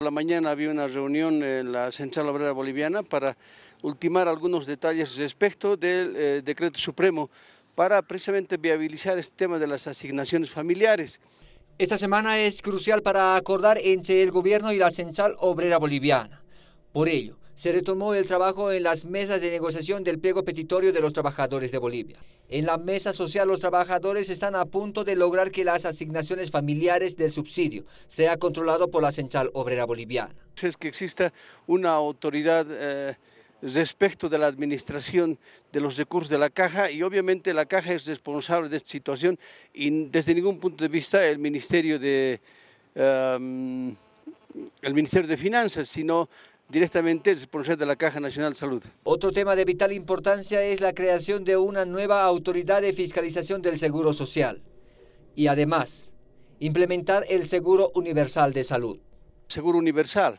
La mañana había una reunión en la Central Obrera Boliviana para ultimar algunos detalles respecto del eh, decreto supremo para precisamente viabilizar este tema de las asignaciones familiares. Esta semana es crucial para acordar entre el gobierno y la Central Obrera Boliviana. Por ello, se retomó el trabajo en las mesas de negociación del pliego petitorio de los trabajadores de Bolivia. En la mesa social los trabajadores están a punto de lograr que las asignaciones familiares del subsidio sea controlado por la Central Obrera Boliviana. Es que exista una autoridad eh, respecto de la administración de los recursos de la caja y obviamente la caja es responsable de esta situación y desde ningún punto de vista el Ministerio de em, el Ministerio de Finanzas, sino directamente es responsable de la Caja Nacional de Salud. Otro tema de vital importancia es la creación de una nueva autoridad de fiscalización del Seguro Social y además implementar el Seguro Universal de Salud. Seguro Universal,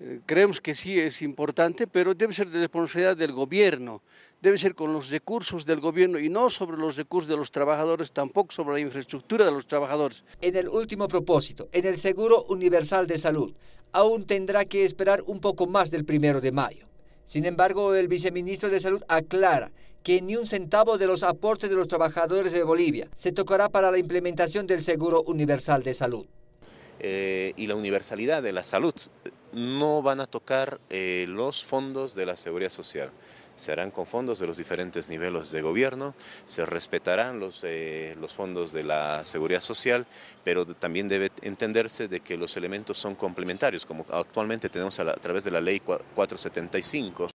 eh, creemos que sí es importante, pero debe ser de responsabilidad del gobierno, debe ser con los recursos del gobierno y no sobre los recursos de los trabajadores, tampoco sobre la infraestructura de los trabajadores. En el último propósito, en el Seguro Universal de Salud, aún tendrá que esperar un poco más del primero de mayo. Sin embargo, el viceministro de Salud aclara que ni un centavo de los aportes de los trabajadores de Bolivia se tocará para la implementación del Seguro Universal de Salud. Eh, y la universalidad de la salud no van a tocar eh, los fondos de la seguridad social se harán con fondos de los diferentes niveles de gobierno, se respetarán los, eh, los fondos de la seguridad social, pero también debe entenderse de que los elementos son complementarios, como actualmente tenemos a, través de la ley 475,